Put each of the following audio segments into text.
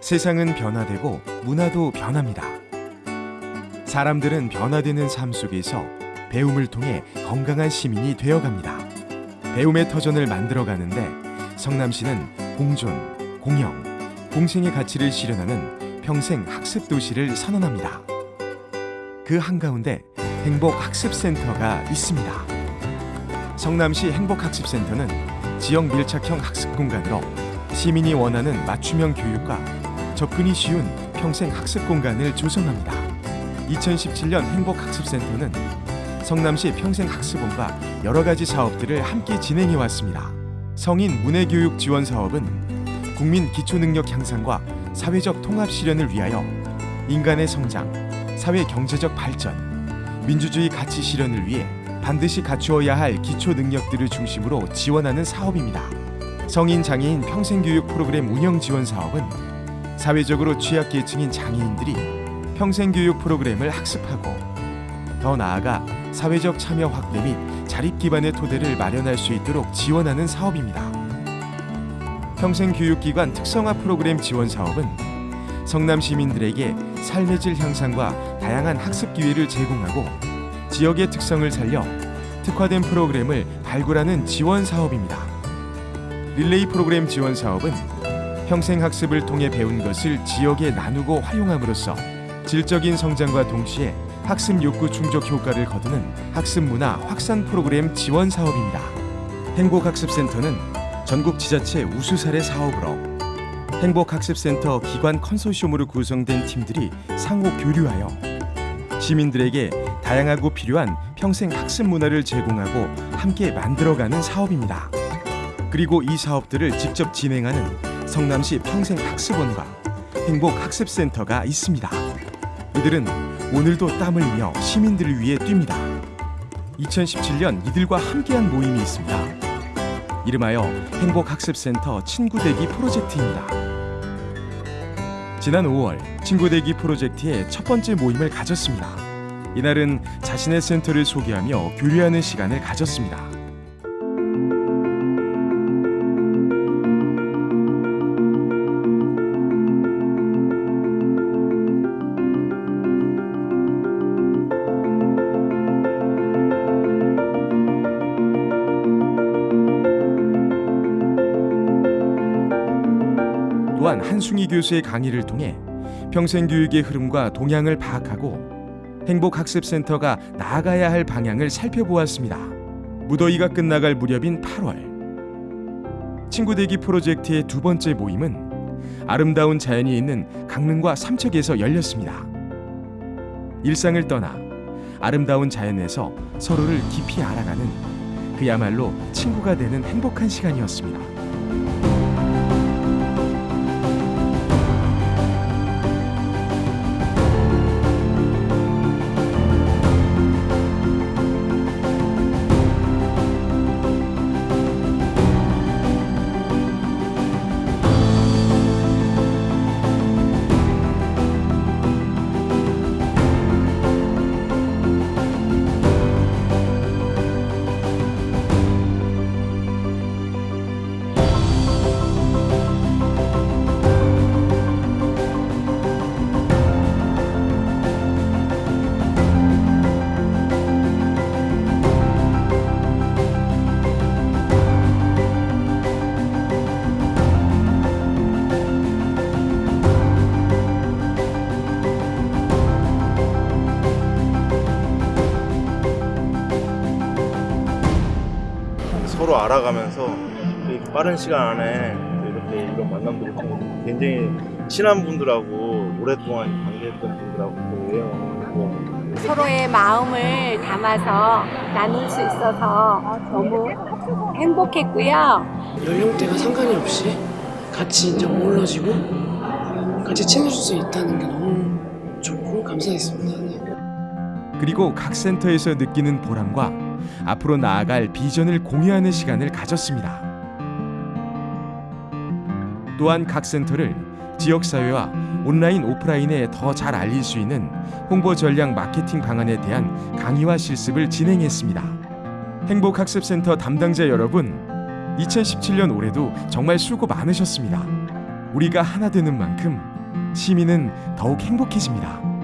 세상은 변화되고 문화도 변합니다. 사람들은 변화되는 삶 속에서 배움을 통해 건강한 시민이 되어갑니다. 배움의 터전을 만들어가는데 성남시는 공존, 공영, 공생의 가치를 실현하는 평생 학습 도시를 선언합니다. 그 한가운데 행복학습센터가 있습니다. 성남시 행복학습센터는 지역 밀착형 학습 공간으로 시민이 원하는 맞춤형 교육과 접근이 쉬운 평생 학습 공간을 조성합니다. 2017년 행복학습센터는 성남시 평생학습원과 여러 가지 사업들을 함께 진행해 왔습니다. 성인 문해교육 지원 사업은 국민 기초능력 향상과 사회적 통합 실현을 위하여 인간의 성장, 사회 경제적 발전, 민주주의 가치 실현을 위해 반드시 갖추어야 할 기초 능력들을 중심으로 지원하는 사업입니다. 성인 장애인 평생교육 프로그램 운영 지원 사업은 사회적으로 취약계층인 장애인들이 평생교육 프로그램을 학습하고 더 나아가 사회적 참여 확대 및 자립 기반의 토대를 마련할 수 있도록 지원하는 사업입니다. 평생교육기관 특성화 프로그램 지원 사업은 성남 시민들에게 삶의 질 향상과 다양한 학습 기회를 제공하고 지역의 특성을 살려 특화된 프로그램을 발굴하는 지원 사업입니다. 릴레이 프로그램 지원 사업은 평생 학습을 통해 배운 것을 지역에 나누고 활용함으로써 질적인 성장과 동시에 학습 욕구 충족 효과를 거두는 학습 문화 확산 프로그램 지원 사업입니다. 행복학습센터는 전국 지자체 우수 사례 사업으로 행복학습센터 기관 컨소시엄으로 구성된 팀들이 상호 교류하여 시민들에게 다양하고 필요한 평생 학습 문화를 제공하고 함께 만들어가는 사업입니다. 그리고 이 사업들을 직접 진행하는 성남시 평생학습원과 행복학습센터가 있습니다. 이들은 오늘도 땀을 흘려 시민들을 위해 뜁니다. 2017년 이들과 함께한 모임이 있습니다. 이름하여 행복학습센터 친구대기 프로젝트입니다. 지난 5월 친구대기 프로젝트의 첫 번째 모임을 가졌습니다. 이날은 자신의 센터를 소개하며 교류하는 시간을 가졌습니다. 또한 한승희 교수의 강의를 통해 평생교육의 흐름과 동향을 파악하고 행복학습센터가 나아가야 할 방향을 살펴보았습니다. 무더위가 끝나갈 무렵인 8월 친구대기 프로젝트의 두 번째 모임은 아름다운 자연이 있는 강릉과 삼척에서 열렸습니다. 일상을 떠나 아름다운 자연에서 서로를 깊이 알아가는 그야말로 친구가 되는 행복한 시간이었습니다. 서로 알아가면서 빠른 시간 안에 이렇게 이런 만남들을 통해 굉장히 친한 분들하고 오랫동안 관계했던 분들하고 또 여행하고 서로의 마음을 담아서 나눌 수 있어서 너무 행복했고요. 연령대가 상관이 없이 같이 이제 어우러지고 같이 친해질 수 있다는 게 너무 좋고 감사했습니다. 네. 그리고 각 센터에서 느끼는 보람과 앞으로 나아갈 비전을 공유하는 시간을 가졌습니다. 또한 각 센터를 지역 사회와 온라인 오프라인에 더 잘 알릴 수 있는 홍보 전략 마케팅 방안에 대한 강의와 실습을 진행했습니다. 행복학습센터 담당자 여러분, 2017년 올해도 정말 수고 많으셨습니다. 우리가 하나 되는 만큼 시민은 더욱 행복해집니다.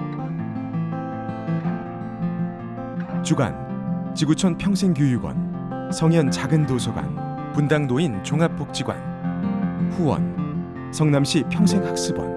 주간 지구촌 평생교육원 성현 작은 도서관 분당 노인 종합복지관 후원 성남시 평생학습원